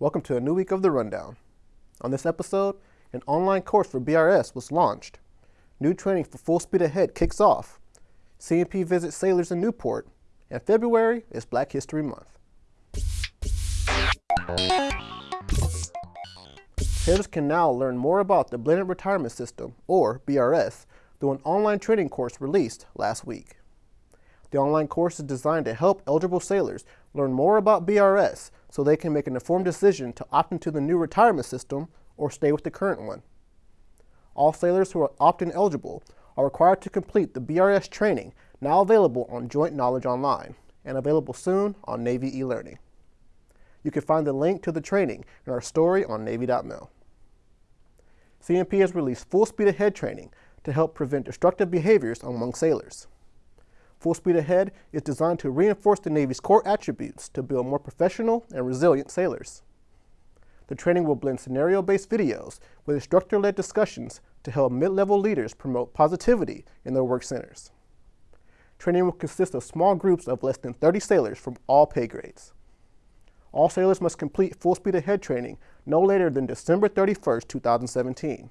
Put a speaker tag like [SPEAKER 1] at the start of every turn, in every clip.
[SPEAKER 1] Welcome to a new week of The Rundown. On this episode, an online course for BRS was launched. New training for Full Speed Ahead kicks off. CNP visits sailors in Newport, and February is Black History Month. Sailors can now learn more about the Blended Retirement System, or BRS, through an online training course released last week. The online course is designed to help eligible sailors learn more about BRS so they can make an informed decision to opt into the new retirement system or stay with the current one. All sailors who are opt-in eligible are required to complete the BRS training now available on Joint Knowledge Online and available soon on Navy eLearning. You can find the link to the training in our story on Navy.mil. CNP has released Full Speed Ahead training to help prevent destructive behaviors among sailors. Full Speed Ahead is designed to reinforce the Navy's core attributes to build more professional and resilient sailors. The training will blend scenario-based videos with instructor-led discussions to help mid-level leaders promote positivity in their work centers. Training will consist of small groups of less than 30 sailors from all pay grades. All sailors must complete Full Speed Ahead training no later than December 31, 2017.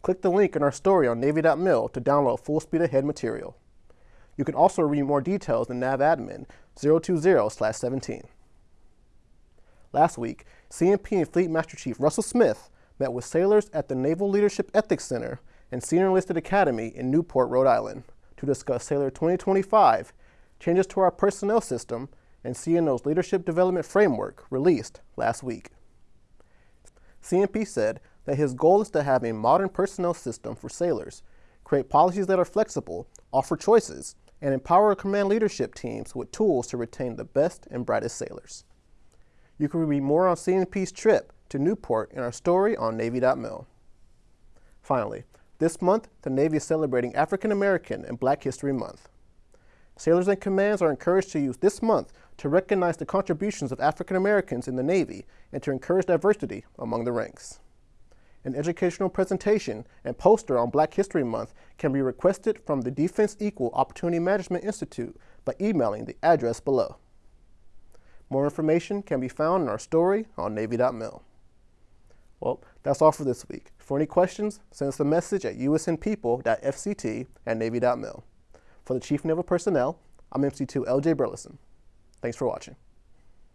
[SPEAKER 1] Click the link in our story on Navy.mil to download Full Speed Ahead material. You can also read more details in NAVADMIN 020-17. Last week, CNP and Fleet Master Chief Russell Smith met with sailors at the Naval Leadership Ethics Center and Senior Enlisted Academy in Newport, Rhode Island to discuss Sailor 2025, changes to our personnel system, and CNO's Leadership Development Framework released last week. CNP said that his goal is to have a modern personnel system for sailors, create policies that are flexible, offer choices, and empower command leadership teams with tools to retain the best and brightest sailors. You can read more on CNP's trip to Newport in our story on Navy.mil. Finally, this month, the Navy is celebrating African American and Black History Month. Sailors and commands are encouraged to use this month to recognize the contributions of African Americans in the Navy and to encourage diversity among the ranks. An educational presentation and poster on Black History Month can be requested from the Defense Equal Opportunity Management Institute by emailing the address below. More information can be found in our story on Navy.mil. Well, that's all for this week. For any questions, send us a message at usnpeople.fct at Navy.mil. For the Chief Naval Personnel, I'm MC2 LJ Burleson. Thanks for watching.